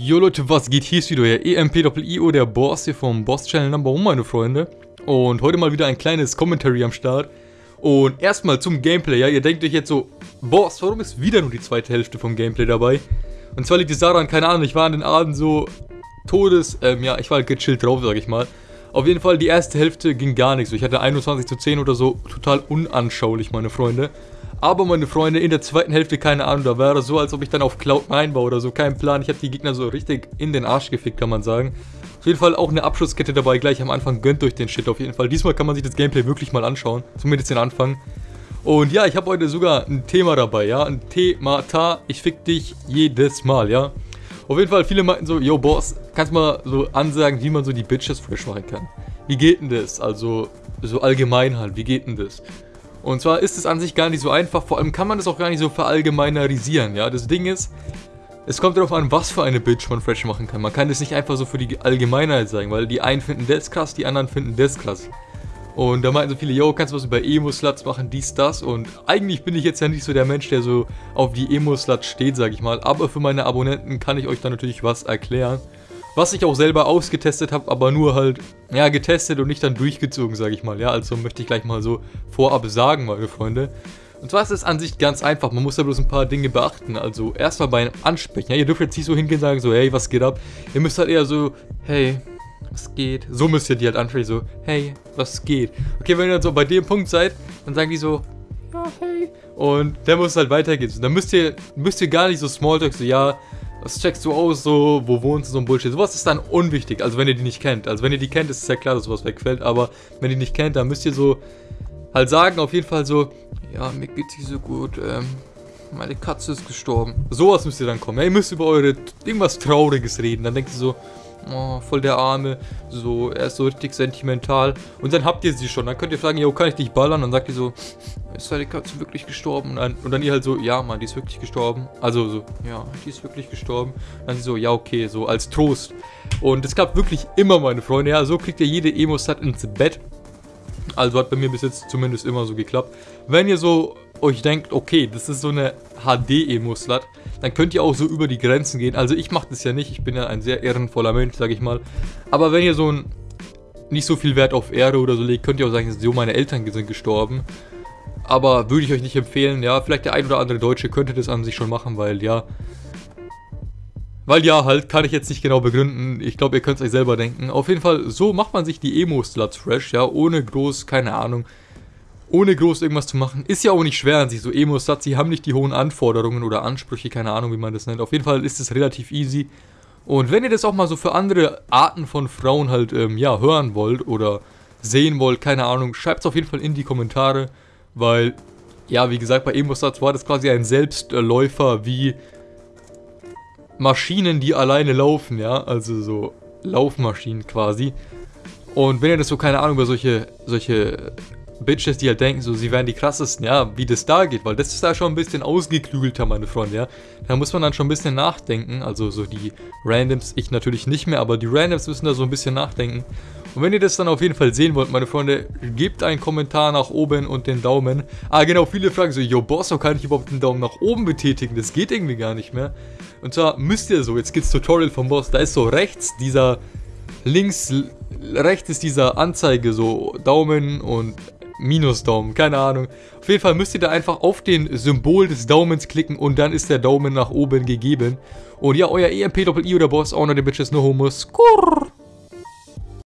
Jo Leute, was geht? Hier ist wieder euer EMP-IO, der Boss hier vom Boss Channel Number 1, meine Freunde. Und heute mal wieder ein kleines Commentary am Start. Und erstmal zum Gameplay, ja, ihr denkt euch jetzt so, Boss, warum ist wieder nur die zweite Hälfte vom Gameplay dabei? Und zwar liegt es daran, keine Ahnung, ich war an den Abend so Todes, ähm, ja, ich war halt gechillt drauf, sag ich mal. Auf jeden Fall, die erste Hälfte ging gar nicht so. Ich hatte 21 zu 10 oder so, total unanschaulich, meine Freunde. Aber meine Freunde, in der zweiten Hälfte, keine Ahnung, da wäre so, als ob ich dann auf Cloud 9 war oder so. Kein Plan, ich habe die Gegner so richtig in den Arsch gefickt, kann man sagen. Auf jeden Fall auch eine Abschlusskette dabei, gleich am Anfang gönnt euch den Shit auf jeden Fall. Diesmal kann man sich das Gameplay wirklich mal anschauen, zumindest den Anfang. Und ja, ich habe heute sogar ein Thema dabei, ja, ein Thema, ta, ich fick dich jedes Mal, ja. Auf jeden Fall, viele meinten so, yo Boss, kannst mal so ansagen, wie man so die Bitches fresh machen kann. Wie geht denn das? Also, so allgemein halt, wie geht denn das? Und zwar ist es an sich gar nicht so einfach, vor allem kann man das auch gar nicht so verallgemeinerisieren, ja. Das Ding ist, es kommt darauf an, was für eine Bitch man fresh machen kann. Man kann das nicht einfach so für die Allgemeinheit sagen, weil die einen finden das krass, die anderen finden das krass. Und da meinten so viele, yo, kannst du was über Emo-Sluts machen, dies, das. Und eigentlich bin ich jetzt ja nicht so der Mensch, der so auf die Emo-Sluts steht, sag ich mal. Aber für meine Abonnenten kann ich euch da natürlich was erklären. Was ich auch selber ausgetestet habe, aber nur halt, ja, getestet und nicht dann durchgezogen, sage ich mal. Ja, also möchte ich gleich mal so vorab sagen, meine Freunde. Und zwar ist es an sich ganz einfach, man muss da bloß ein paar Dinge beachten. Also erstmal beim Ansprechen, ja, ihr dürft jetzt nicht so hingehen und sagen so, hey, was geht ab? Ihr müsst halt eher so, hey, was geht? So müsst ihr die halt ansprechen, so, hey, was geht? Okay, wenn ihr dann so bei dem Punkt seid, dann sagen die so, ja, hey. Und dann muss es halt weitergehen. dann müsst ihr, müsst ihr gar nicht so Smalltalk, so, ja, was checkst du aus, so, wo wohnst du, so ein Bullshit. Sowas ist dann unwichtig, also wenn ihr die nicht kennt. Also wenn ihr die kennt, ist es ja klar, dass sowas wegfällt, aber wenn ihr die nicht kennt, dann müsst ihr so halt sagen, auf jeden Fall so, ja, mir geht's nicht so gut, ähm, meine Katze ist gestorben. Sowas müsst ihr dann kommen. Ja, ihr müsst über eure, irgendwas Trauriges reden. Dann denkt ihr so, oh, voll der Arme, so, er ist so richtig sentimental. Und dann habt ihr sie schon. Dann könnt ihr fragen, jo, kann ich dich ballern? Und dann sagt ihr so, ist deine Katze wirklich gestorben? Und dann, und dann ihr halt so, ja, Mann, die ist wirklich gestorben. Also so, ja, die ist wirklich gestorben. Und dann sie so, ja, okay, so als Trost. Und es klappt wirklich immer, meine Freunde. Ja, so kriegt ihr jede Emo-Stat ins Bett. Also hat bei mir bis jetzt zumindest immer so geklappt. Wenn ihr so euch denkt, okay, das ist so eine HD-Emo-Slut, dann könnt ihr auch so über die Grenzen gehen. Also ich mache das ja nicht, ich bin ja ein sehr ehrenvoller Mensch, sag ich mal. Aber wenn ihr so ein nicht so viel Wert auf Ehre oder so legt, könnt ihr auch sagen, so meine Eltern sind gestorben. Aber würde ich euch nicht empfehlen, ja, vielleicht der ein oder andere Deutsche könnte das an sich schon machen, weil ja, weil ja, halt, kann ich jetzt nicht genau begründen. Ich glaube, ihr könnt es euch selber denken. Auf jeden Fall, so macht man sich die Emo-Sluts fresh, ja, ohne groß, keine Ahnung, ohne groß irgendwas zu machen. Ist ja auch nicht schwer an sich, so Emo-Sluts, die haben nicht die hohen Anforderungen oder Ansprüche, keine Ahnung, wie man das nennt. Auf jeden Fall ist es relativ easy. Und wenn ihr das auch mal so für andere Arten von Frauen halt, ähm, ja, hören wollt oder sehen wollt, keine Ahnung, schreibt es auf jeden Fall in die Kommentare, weil, ja, wie gesagt, bei Emo-Sluts war das quasi ein Selbstläufer wie Maschinen, die alleine laufen, ja, also so Laufmaschinen quasi. Und wenn ihr das so, keine Ahnung, über solche, solche Bitches, die halt denken, so, sie wären die krassesten, ja, wie das da geht, weil das ist da schon ein bisschen ausgeklügelter, meine Freunde, ja. Da muss man dann schon ein bisschen nachdenken, also so die Randoms, ich natürlich nicht mehr, aber die Randoms müssen da so ein bisschen nachdenken. Und wenn ihr das dann auf jeden Fall sehen wollt, meine Freunde, gebt einen Kommentar nach oben und den Daumen. Ah, genau, viele fragen so, yo, Boss, kann ich überhaupt den Daumen nach oben betätigen? Das geht irgendwie gar nicht mehr. Und zwar müsst ihr so, jetzt gibt's Tutorial vom Boss, da ist so rechts dieser, links, rechts ist dieser Anzeige, so Daumen und Minusdaumen, keine Ahnung. Auf jeden Fall müsst ihr da einfach auf den Symbol des Daumens klicken und dann ist der Daumen nach oben gegeben. Und ja, euer EMP-Doppel-I oder Boss, Honor the Bitches, no homos. Skurr.